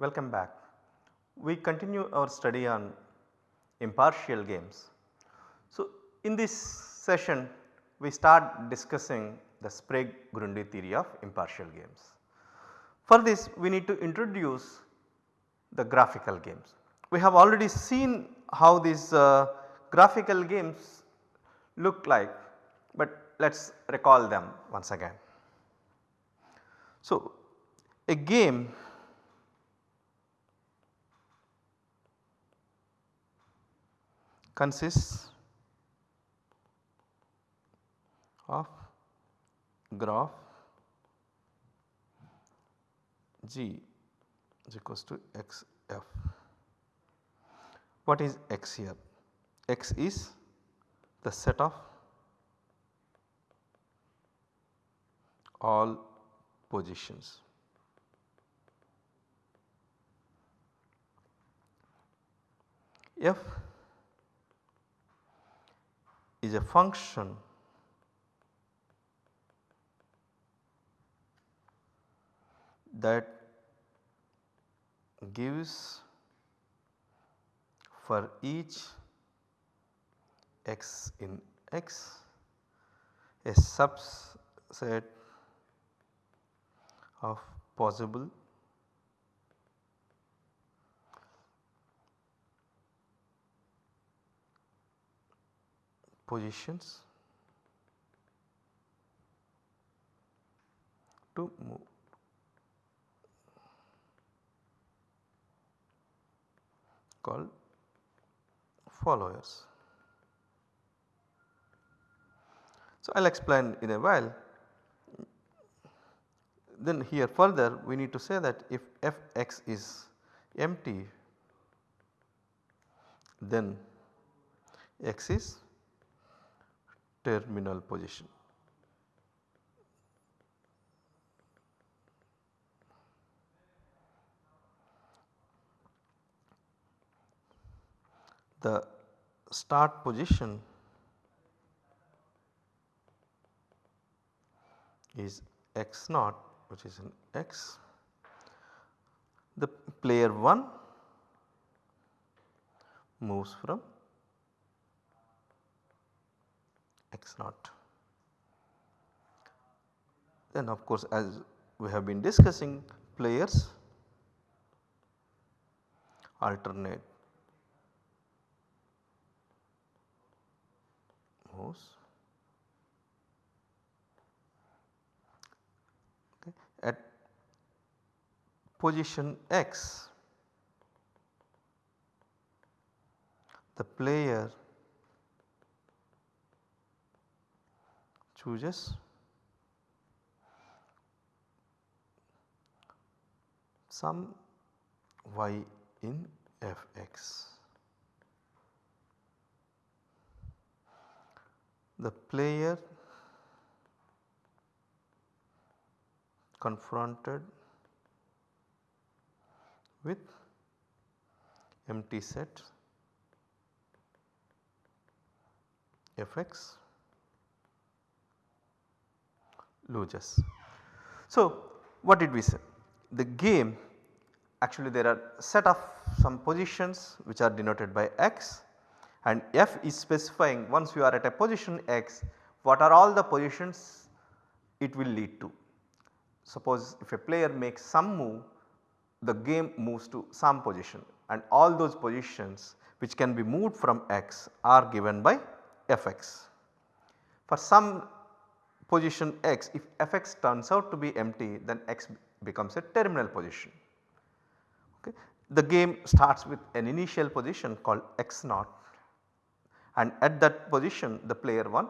Welcome back. We continue our study on impartial games. So, in this session we start discussing the Sprague-Grundy theory of impartial games. For this we need to introduce the graphical games. We have already seen how these uh, graphical games look like, but let us recall them once again. So, a game consists of graph G is equals to x f. What is x here? x is the set of all positions. f is a function that gives for each x in x a subset of possible positions to move. called followers. So, I will explain in a while. Then here further we need to say that if f x is empty then x is terminal position. The start position is x naught which is in x. The player 1 moves from x naught. Then of course as we have been discussing players alternate. Moves at position x the player chooses some y in f x. The player confronted with empty set f x loses. So, what did we say? The game actually there are set of some positions which are denoted by x and f is specifying once you are at a position x what are all the positions it will lead to. Suppose if a player makes some move the game moves to some position and all those positions which can be moved from x are given by fx. For some position x if fx turns out to be empty then x becomes a terminal position. Okay. The game starts with an initial position called x naught and at that position the player 1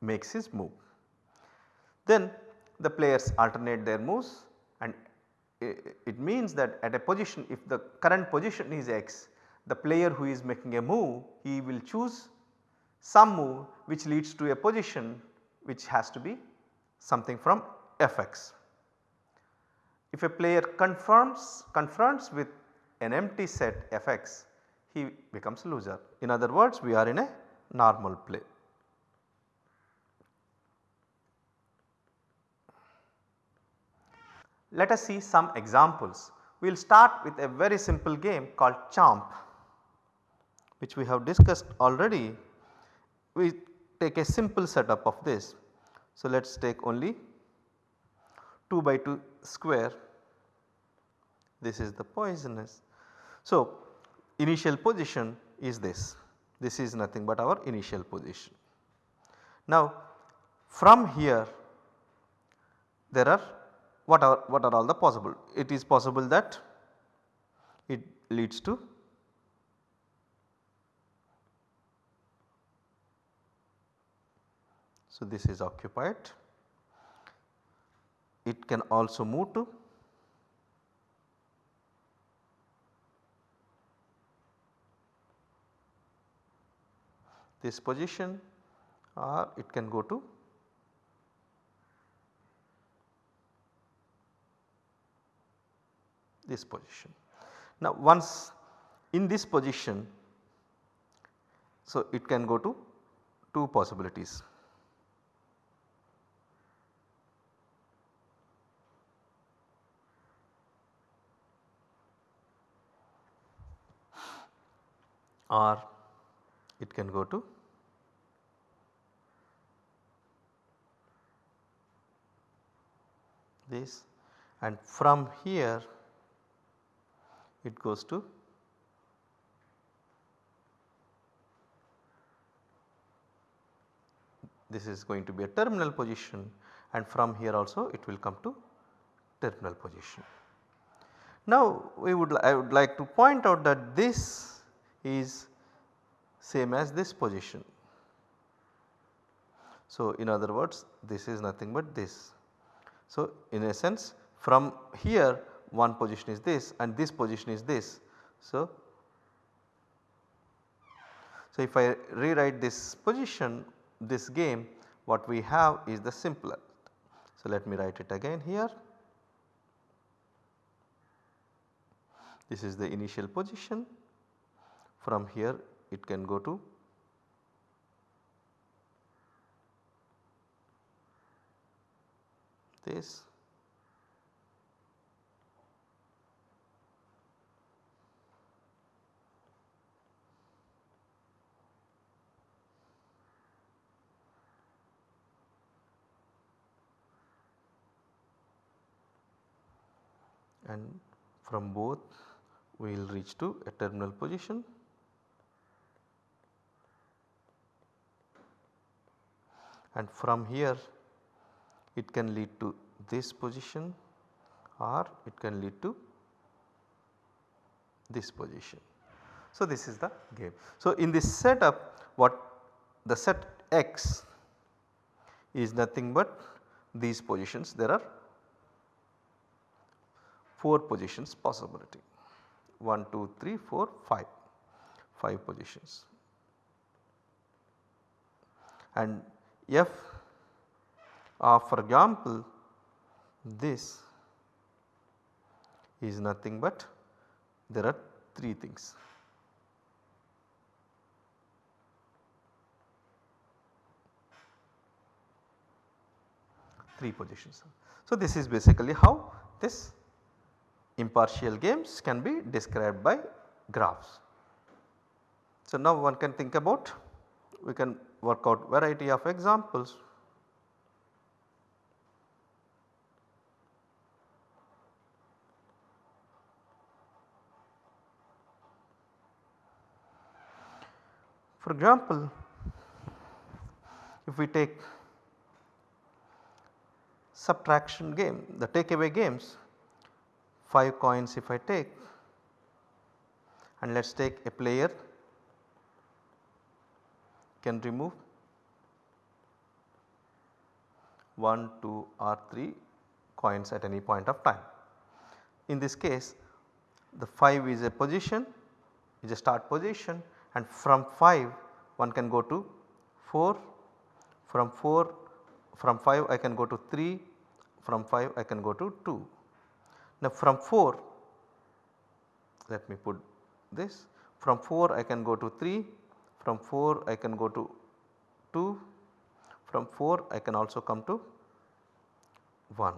makes his move. Then the players alternate their moves and it means that at a position if the current position is x the player who is making a move he will choose some move which leads to a position which has to be something from fx. If a player confirms confronts with an empty set fx he becomes a loser. In other words we are in a normal play. Let us see some examples we will start with a very simple game called Chomp which we have discussed already. We take a simple setup of this. So, let us take only 2 by 2 square this is the poisonous. So, initial position is this, this is nothing but our initial position. Now from here there are what are what are all the possible? It is possible that it leads to So, this is occupied. It can also move to this position or it can go to this position. Now once in this position, so it can go to two possibilities. Or it can go to this and from here it goes to this is going to be a terminal position and from here also it will come to terminal position. Now we would I would like to point out that this is same as this position. So in other words this is nothing but this. So in a sense from here one position is this and this position is this. So, so if I rewrite this position this game what we have is the simpler. So let me write it again here. This is the initial position from here it can go to this and from both we will reach to a terminal position. And from here it can lead to this position or it can lead to this position. So, this is the game. So, in this setup what the set x is nothing but these positions there are 4 positions possibility 1, 2, 3, 4, 5, 5 positions. And f of for example this is nothing but there are 3 things. Three positions. So, this is basically how this impartial games can be described by graphs. So, now one can think about we can work out variety of examples. For example, if we take subtraction game the takeaway games 5 coins if I take and let us take a player can remove 1, 2 or 3 coins at any point of time. In this case the 5 is a position is a start position and from 5 one can go to 4, from 4 from 5 I can go to 3, from 5 I can go to 2. Now from 4 let me put this from 4 I can go to 3 from 4 I can go to 2 from 4 I can also come to 1.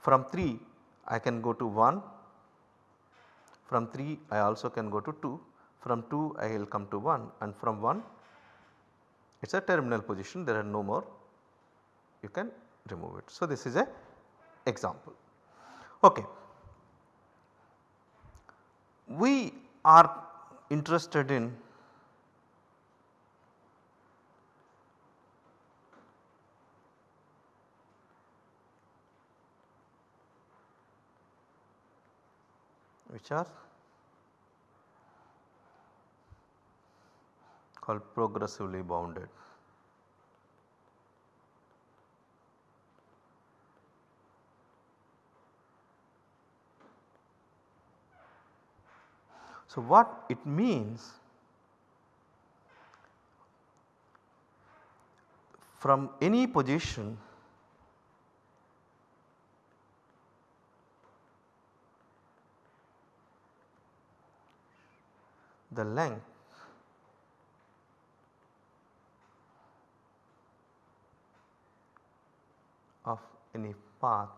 From 3 I can go to 1, from 3 I also can go to 2, from 2 I will come to 1 and from 1 it is a terminal position there are no more you can remove it. So, this is a example. Okay. We are interested in which are called progressively bounded. So, what it means from any position the length of any path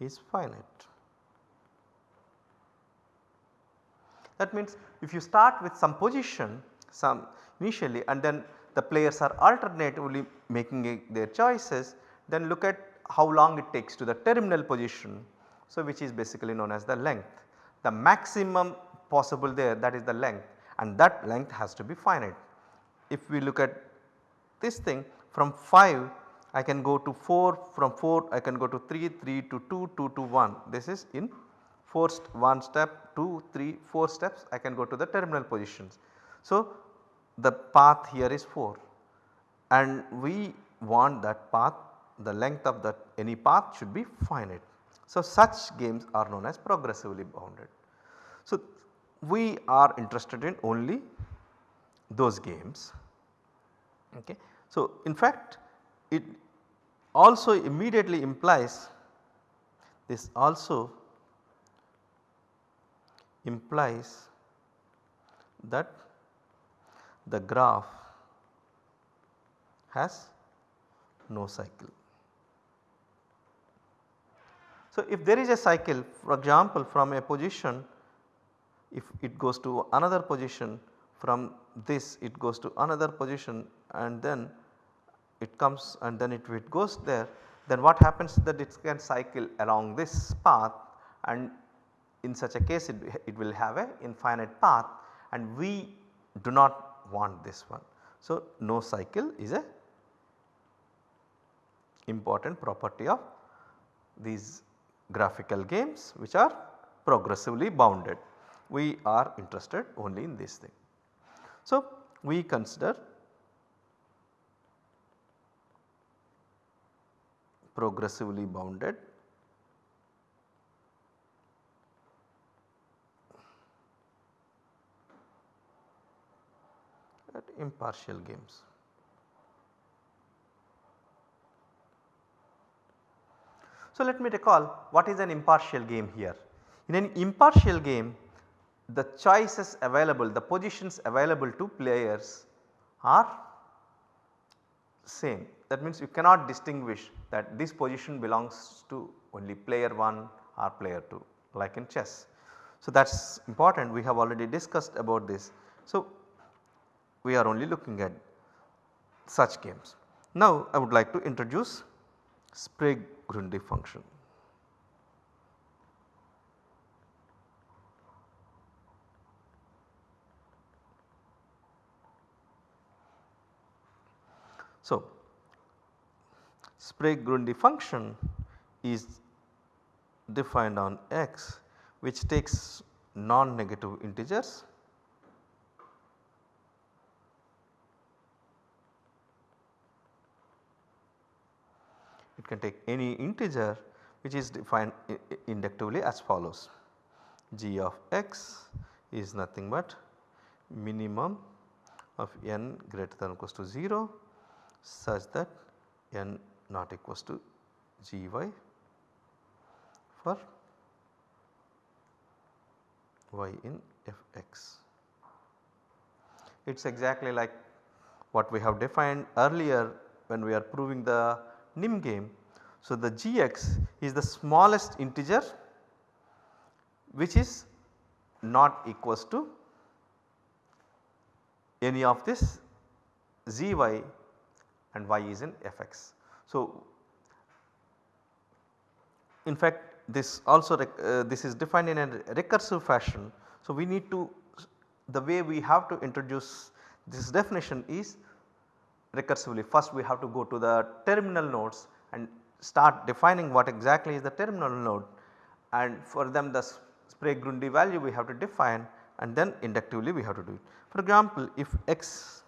is finite. That means if you start with some position some initially and then the players are alternatively making their choices then look at how long it takes to the terminal position. So, which is basically known as the length. The maximum possible there that is the length and that length has to be finite. If we look at this thing from 5 I can go to 4 from 4 I can go to 3, 3 to 2, 2 to 1 this is in first one step 2, 3, 4 steps I can go to the terminal positions. So, the path here is 4 and we want that path the length of that any path should be finite. So, such games are known as progressively bounded. So, we are interested in only those games. Okay. So, in fact it also immediately implies this also implies that the graph has no cycle. So, if there is a cycle for example from a position if it goes to another position from this it goes to another position and then it comes and then it, it goes there then what happens that it can cycle along this path and in such a case it, it will have a infinite path and we do not want this one. So, no cycle is a important property of these graphical games which are progressively bounded. We are interested only in this thing. So, we consider progressively bounded at impartial games. So, let me recall what is an impartial game here. In an impartial game the choices available the positions available to players are same that means you cannot distinguish that this position belongs to only player 1 or player 2 like in chess. So, that is important we have already discussed about this. So, we are only looking at such games. Now, I would like to introduce Sprague-Grundy function. So, Sprague-Grundy function is defined on x which takes non-negative integers it can take any integer which is defined inductively as follows g of x is nothing but minimum of n greater than or equals to 0 such that n not equals to gy for y in fx. It is exactly like what we have defined earlier when we are proving the NIM game. So, the gx is the smallest integer which is not equals to any of this zy and y is in fx. So, in fact this also uh, this is defined in a recursive fashion. So, we need to the way we have to introduce this definition is recursively. First we have to go to the terminal nodes and start defining what exactly is the terminal node and for them the Sprague-Grundy value we have to define and then inductively we have to do it. For example, if x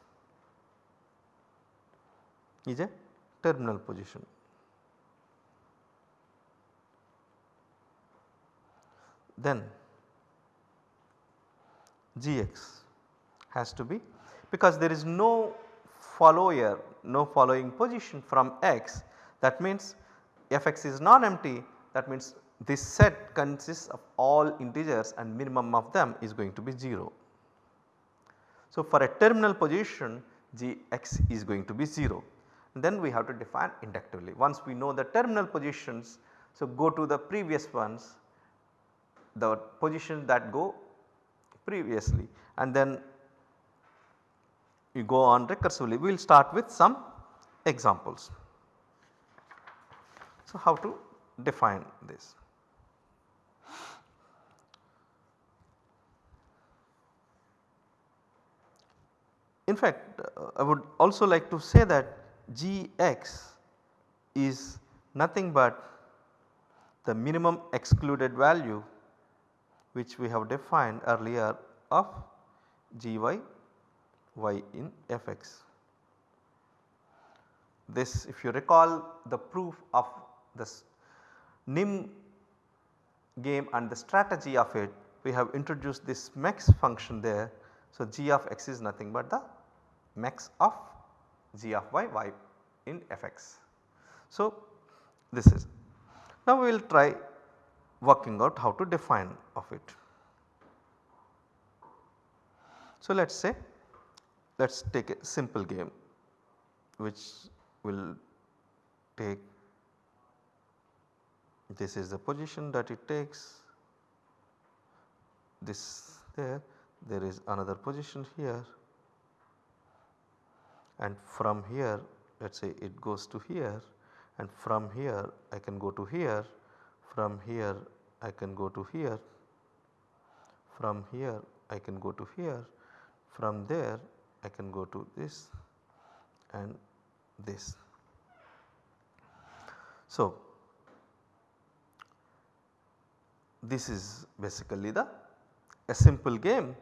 is a terminal position then gx has to be because there is no follower no following position from x that means fx is non-empty that means this set consists of all integers and minimum of them is going to be 0. So, for a terminal position gx is going to be 0 then we have to define inductively. Once we know the terminal positions so go to the previous ones the positions that go previously and then you go on recursively. We will start with some examples. So, how to define this? In fact, uh, I would also like to say that g x is nothing but the minimum excluded value which we have defined earlier of g y in f x. This if you recall the proof of this NIM game and the strategy of it we have introduced this mex function there. So, g of x is nothing but the mex of g of y y in fx. So, this is. Now, we will try working out how to define of it. So, let us say let us take a simple game which will take this is the position that it takes. This there there is another position here. And from here let us say it goes to here and from here I can go to here. From here I can go to here. From here I can go to here. From there I can go to this and this. So, this is basically the a simple game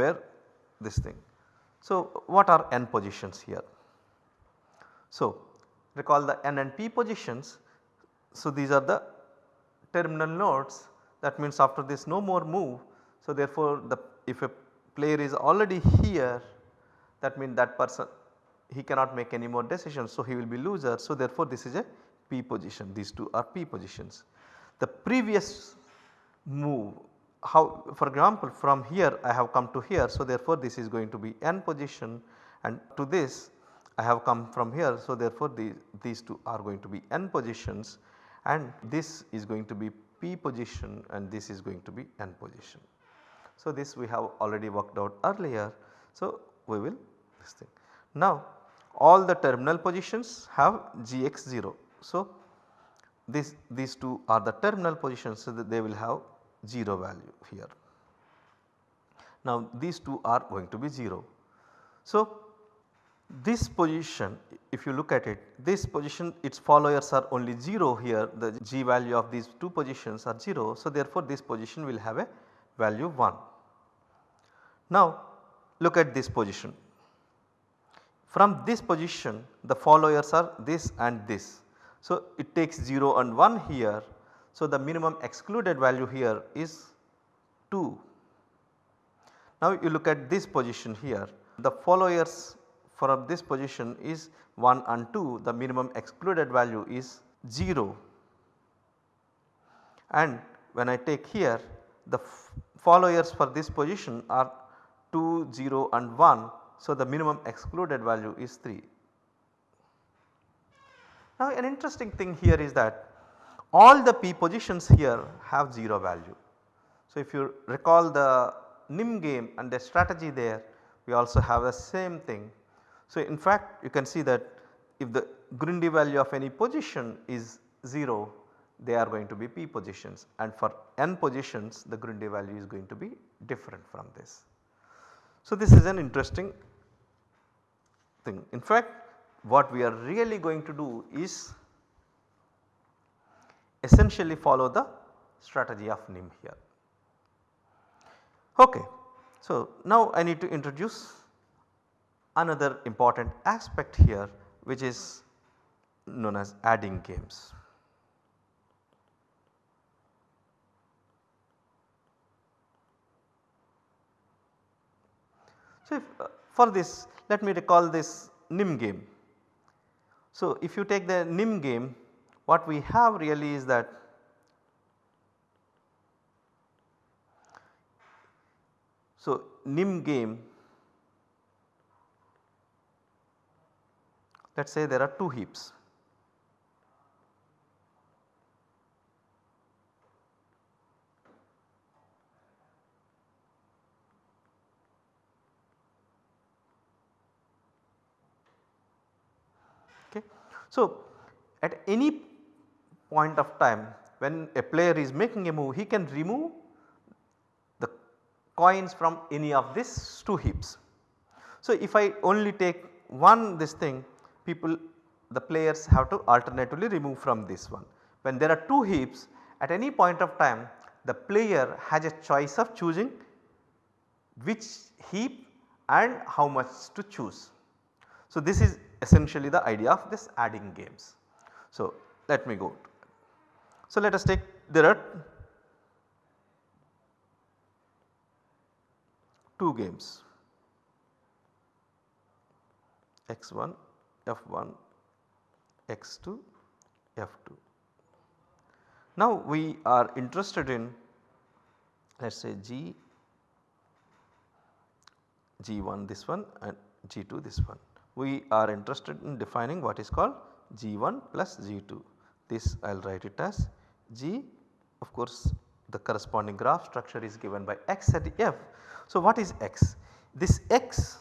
where this thing so, what are n positions here? So, recall the n and p positions. So, these are the terminal nodes that means after this no more move. So, therefore, the if a player is already here that means that person he cannot make any more decisions. So, he will be loser. So, therefore, this is a p position these two are p positions. The previous move how for example from here I have come to here. So, therefore, this is going to be n position and to this I have come from here. So, therefore, the, these two are going to be n positions and this is going to be p position and this is going to be n position. So, this we have already worked out earlier. So, we will this thing. Now, all the terminal positions have gx0. So, this these two are the terminal positions so that they will have 0 value here. Now these two are going to be 0. So this position if you look at it this position its followers are only 0 here the g value of these two positions are 0. So therefore this position will have a value 1. Now look at this position from this position the followers are this and this. So it takes 0 and 1 here so, the minimum excluded value here is 2. Now, you look at this position here the followers for this position is 1 and 2 the minimum excluded value is 0 and when I take here the followers for this position are 2, 0 and 1. So, the minimum excluded value is 3. Now an interesting thing here is that all the p positions here have 0 value. So if you recall the NIM game and the strategy there we also have the same thing. So in fact you can see that if the Grundy value of any position is 0 they are going to be p positions and for n positions the Grundy value is going to be different from this. So this is an interesting thing. In fact what we are really going to do is essentially follow the strategy of NIM here. Okay. So now I need to introduce another important aspect here which is known as adding games. So, if, uh, for this let me recall this NIM game. So, if you take the NIM game what we have really is that So, NIM game let us say there are 2 heaps So, at any point of time when a player is making a move he can remove the coins from any of these 2 heaps. So, if I only take one this thing people the players have to alternatively remove from this one. When there are 2 heaps at any point of time the player has a choice of choosing which heap and how much to choose. So, this is essentially the idea of this adding games. So, let me go. So, let us take there are 2 games x1, f1, x2, f2. Now we are interested in let us say g, g1 this one and g2 this one we are interested in defining what is called G1 plus G2. This I will write it as G of course the corresponding graph structure is given by x at f. So what is x? This x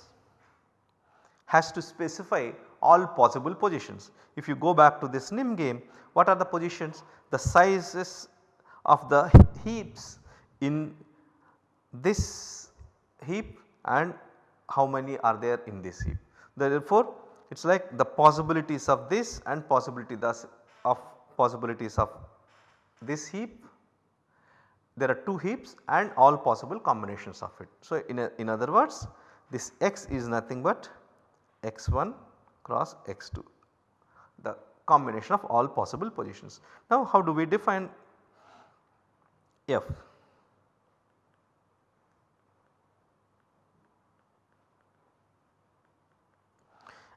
has to specify all possible positions. If you go back to this NIM game what are the positions? The sizes of the heaps in this heap and how many are there in this heap. Therefore, it is like the possibilities of this and possibility thus of possibilities of this heap. There are 2 heaps and all possible combinations of it. So, in, a, in other words this x is nothing but x1 cross x2 the combination of all possible positions. Now, how do we define f?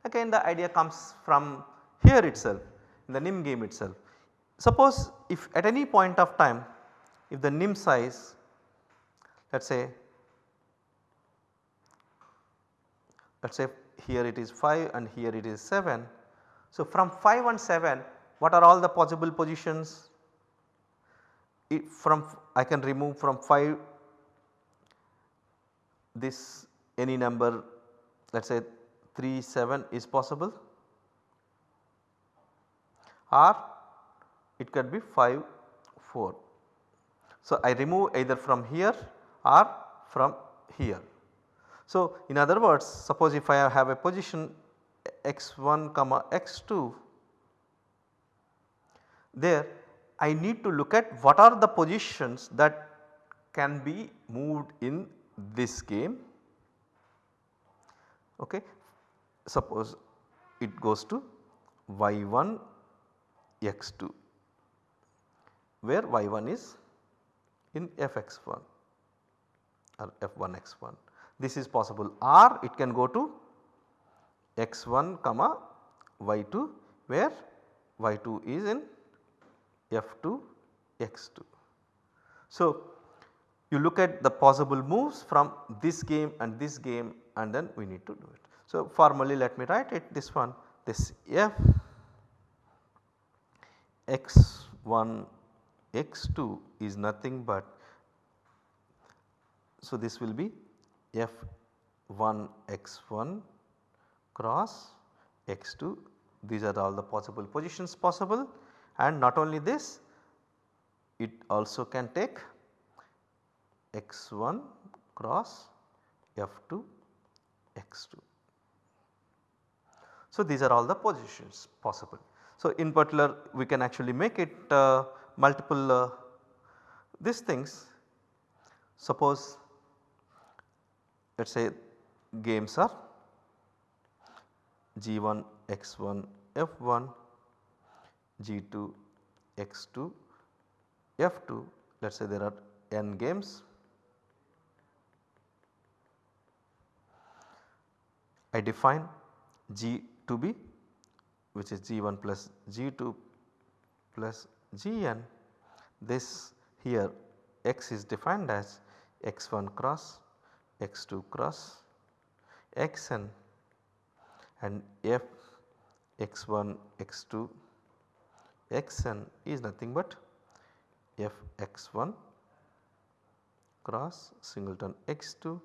Again the idea comes from here itself in the NIM game itself. Suppose if at any point of time if the NIM size let us say let us say here it is 5 and here it is 7. So from 5 and 7 what are all the possible positions if from I can remove from 5 this any number let us say 3 7 is possible or it could be 5 4. So, I remove either from here or from here. So, in other words suppose if I have a position x1 comma x2 there I need to look at what are the positions that can be moved in this game okay suppose it goes to y1 x2 where y1 is in fx1 or f1 x1. This is possible or it can go to x1 comma y2 where y2 is in f2 x2. So, you look at the possible moves from this game and this game and then we need to do it. So, formally let me write it this one this f x1 x2 is nothing but so this will be f1 x1 cross x2 these are all the possible positions possible and not only this it also can take x1 cross f2 x2. So, these are all the positions possible. So, in particular we can actually make it uh, multiple uh, these things suppose let us say games are g1 x1 f1 g2 x2 f2 let us say there are n games. I define g to be which is g1 plus g2 plus gn this here x is defined as x1 cross x2 cross xn and f x1 x2 xn is nothing but f x1 cross singleton x2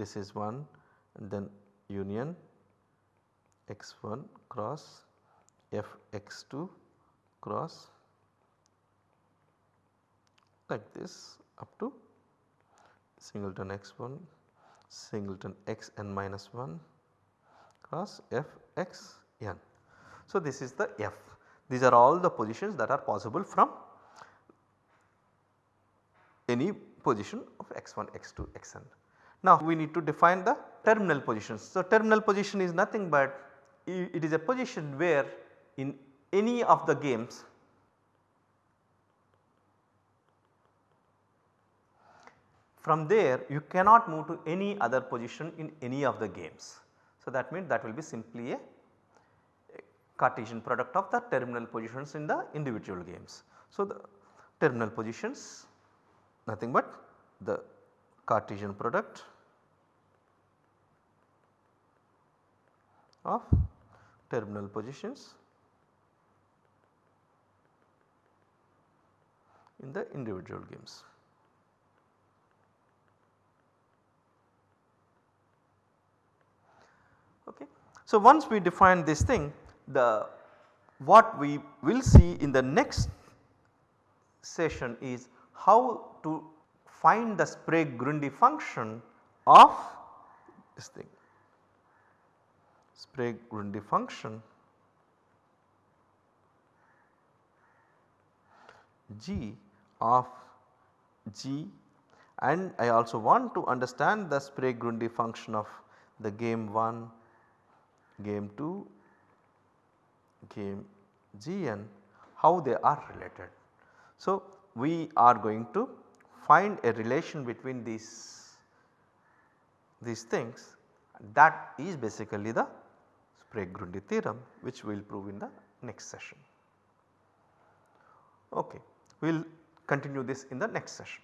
this is 1 and then union x1 cross f x2 cross like this up to singleton x1 singleton x n minus 1 cross f x n. So, this is the f these are all the positions that are possible from any position of x1 x2 xn. Now we need to define the terminal positions. So terminal position is nothing but it is a position where in any of the games from there you cannot move to any other position in any of the games. So that means that will be simply a Cartesian product of the terminal positions in the individual games. So the terminal positions nothing but the Cartesian product of terminal positions in the individual games. Okay. So, once we define this thing the what we will see in the next session is how to find the Sprague-Grundy function of this thing. Sprague-Grundy function g of g and I also want to understand the Sprague-Grundy function of the game 1, game 2, game gn how they are related. So, we are going to find a relation between these, these things that is basically the Sprague-Grundy theorem which we will prove in the next session. Okay. We will continue this in the next session.